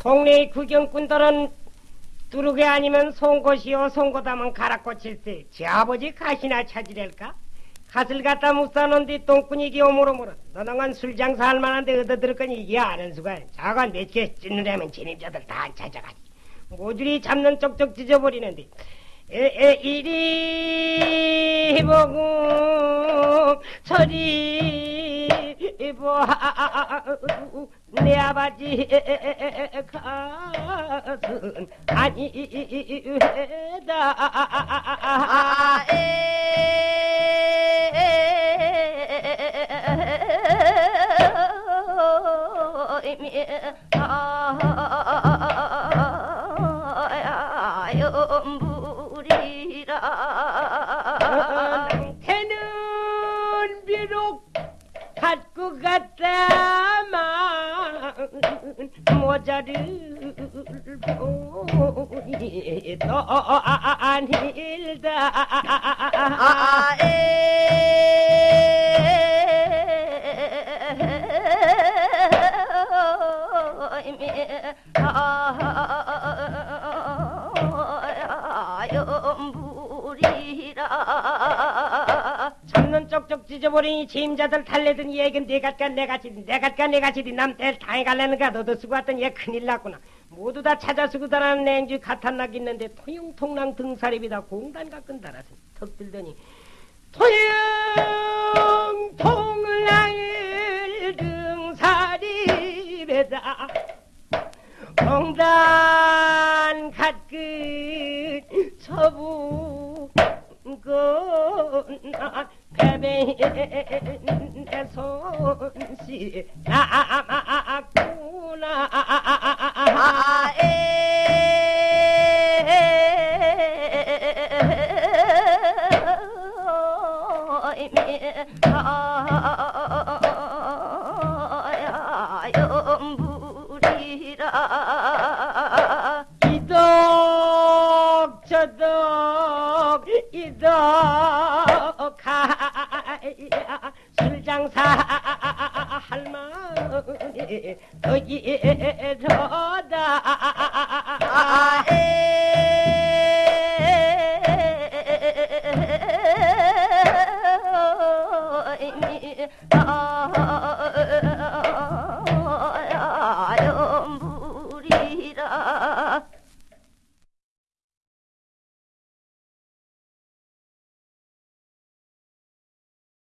동네의 구경꾼들은 뚜르게 아니면 송곳이요 송곳하면 가락고칠세 제 아버지 가시나 찾으랄까? 갓을 갖다 묵사놓은 뒤 똥꾼이 기 오물오물은 너너건 술 장사할 만한데 얻어들을 거니 이게 아는 수가 자관 몇개 찢느라면 진입자들 다 찾아가지 모조리 잡는 쪽쪽 찢어버리는데 에에 이리 보고 저리 보내 아버지 가슴 아니외다 연불이라 갖고 갔다만 모자를 또 아닐다 연불이라 잡는 쪽쪽 찢어버리니 짐자들 달래던 얘긴 내갓가 내가지디 내갓가 내가지디 남들 당해갈라는가 너도 쓰고 왔더니 얘 큰일 났구나. 모두 다 찾아 쓰고 다라는 냉주 가탄락 있는데 토용통랑 등사립이다. 공단 가끔 달아서 턱 들더니 토용통랑을 등사립에다. 공단 갓끝 서부 손씨 남았구나 연불이라 이덕 저덕 이덕 가야 술장사 할머니 더이러다